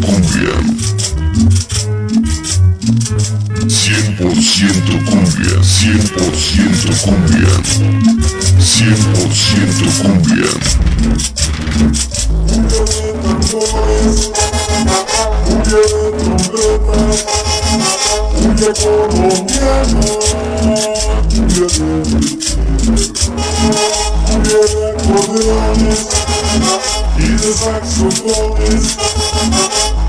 cumbia. 100% cumbia, 100% cumbia. 100% de saxofones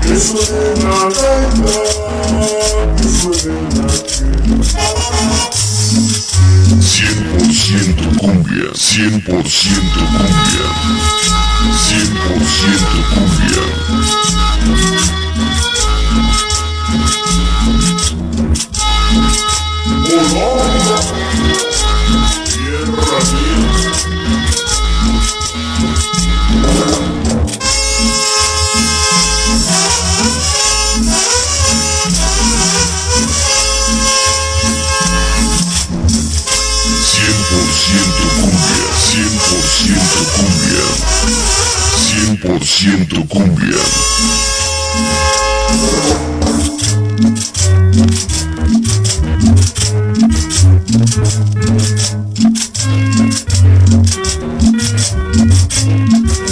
que suenen a gaita, que suenen a 100% cumbia, 100% cumbia, 100% cumbia. Ciento cumbia.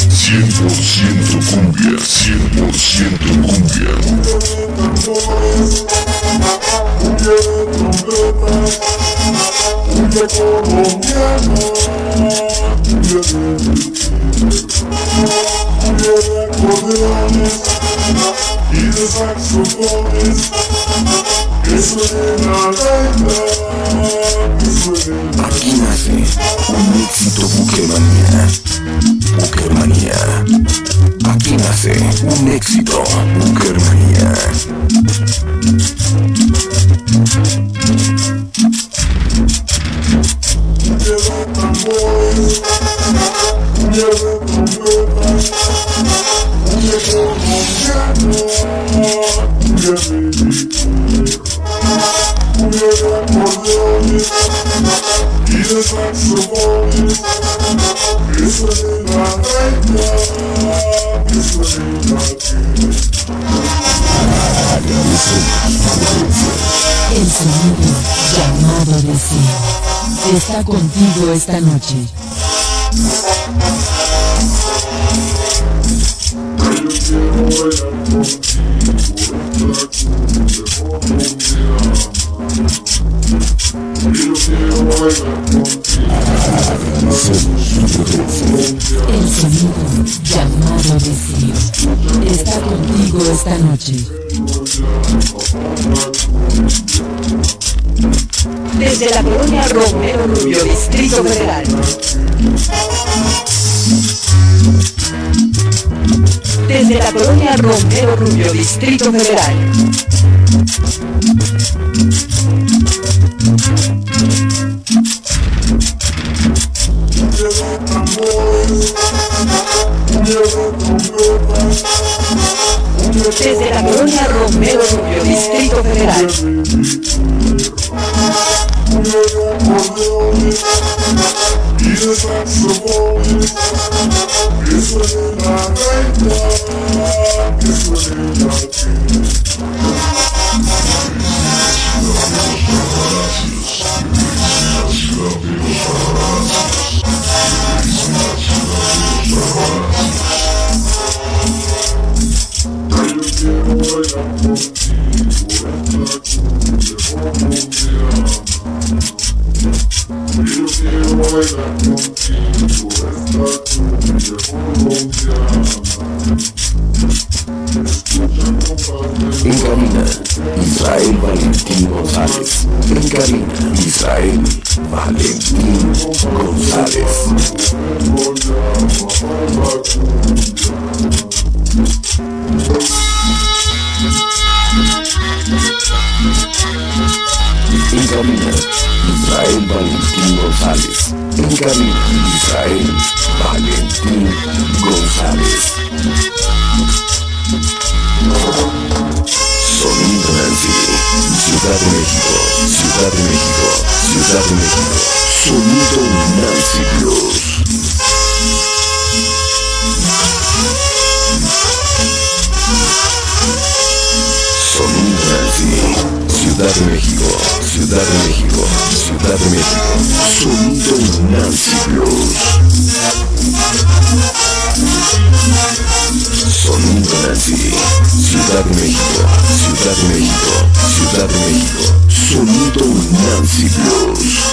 Cien por ciento cumbia, cien por ciento cumbia. Y de saxofones que suenen a gaita, El sonido llamado deseo está contigo esta noche. Yo quiero bailar llamado deseo está contigo esta noche. Desde la colonia Romero Rubio, Distrito Federal. Desde la colonia Romero Rubio, Distrito Federal. Cumbia Desde la colonia Romero Rubio, Distrito Federal. de de Yo Israel Valentín González. En cabina, Israel Valentín González. González. En cabina, Israel Valentín González. Sonido Nancy, Ciudad de México, Ciudad de México, Ciudad de México. Sonido Nancy Blues. Sonido Nancy, Ciudad de México, Ciudad de México, Ciudad de México. Sonido Nancy Blues. Sonido Nancy, Ciudad de México, Ciudad de México, Ciudad de México. Sonido Nancy Blues.